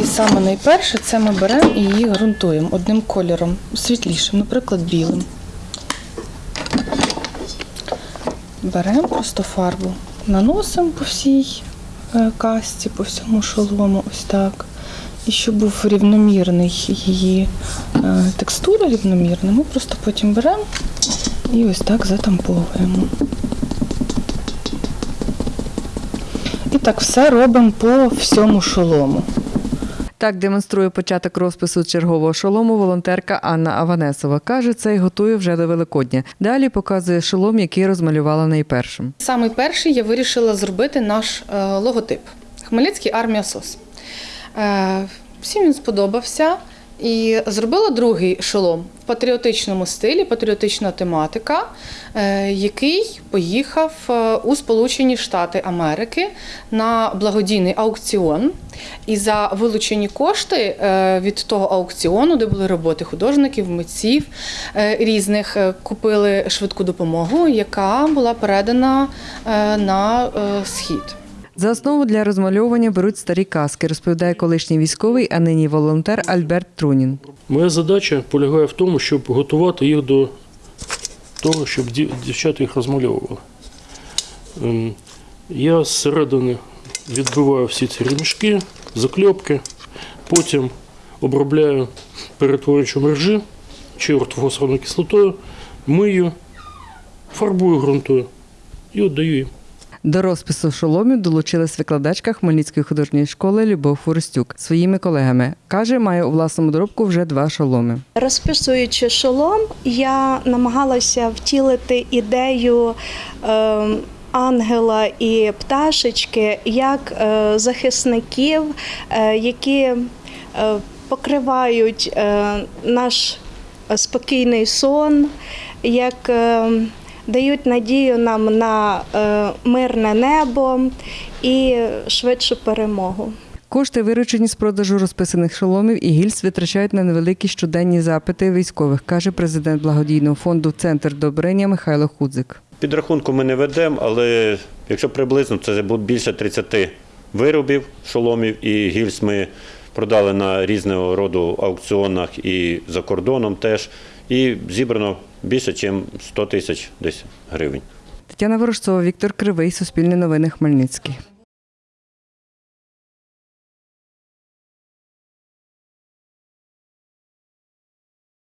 І саме найперше це ми беремо і її ґрунтуємо одним кольором, світлішим, наприклад, білим. Беремо просто фарбу, наносимо по всій е, касті, по всьому шолому, ось так. І щоб був рівномірний її е, текстура рівномірна, ми просто потім беремо і ось так затамповуємо. І так все робимо по всьому шолому. Так демонструє початок розпису чергового шолому волонтерка Анна Аванесова. Каже, цей готує вже до Великодня. Далі показує шолом, який розмалювала найпершим. Самий перший я вирішила зробити наш е, логотип Хмельницький армія СОС. Е, всім він сподобався. І зробила другий шолом в патріотичному стилі, патріотична тематика, е, який поїхав е, у Сполучені Штати Америки на благодійний аукціон. І за вилучені кошти е, від того аукціону, де були роботи художників, митців різних, купили швидку допомогу, яка була передана на схід. За основу для розмальовування беруть старі каски, розповідає колишній військовий, а нині волонтер Альберт Трунін. Моя задача полягає в тому, щоб готувати їх до того, щоб дівчата їх розмальовували. Ем, Я зсередини відбиваю всі ці ремішки, закльопки, потім обробляю перетворюючим режим чи ортофосфорною кислотою, мию, фарбую ґрунтую і віддаю їм. До розпису шоломів долучилась викладачка Хмельницької художньої школи Любов Форостюк своїми колегами. Каже, має у власному доробку вже два шоломи. Розписуючи шолом, я намагалася втілити ідею е, ангела і пташечки як е, захисників, е, які е, покривають наш спокійний сон, як е, дають надію нам на е, мирне небо і швидшу перемогу. Кошти, виручені з продажу розписаних шоломів і гільз, витрачають на невеликі щоденні запити військових, каже президент благодійного фонду Центр добрення Михайло Худзик. Підрахунку ми не ведемо, але якщо приблизно це буде більше 30 виробів, шоломів і гільз ми продали на різного роду аукціонах і за кордоном теж. І зібрано більше, ніж 100 тисяч десь гривень. Тетяна Ворожцова, Віктор Кривий, Суспільне новини, Хмельницький.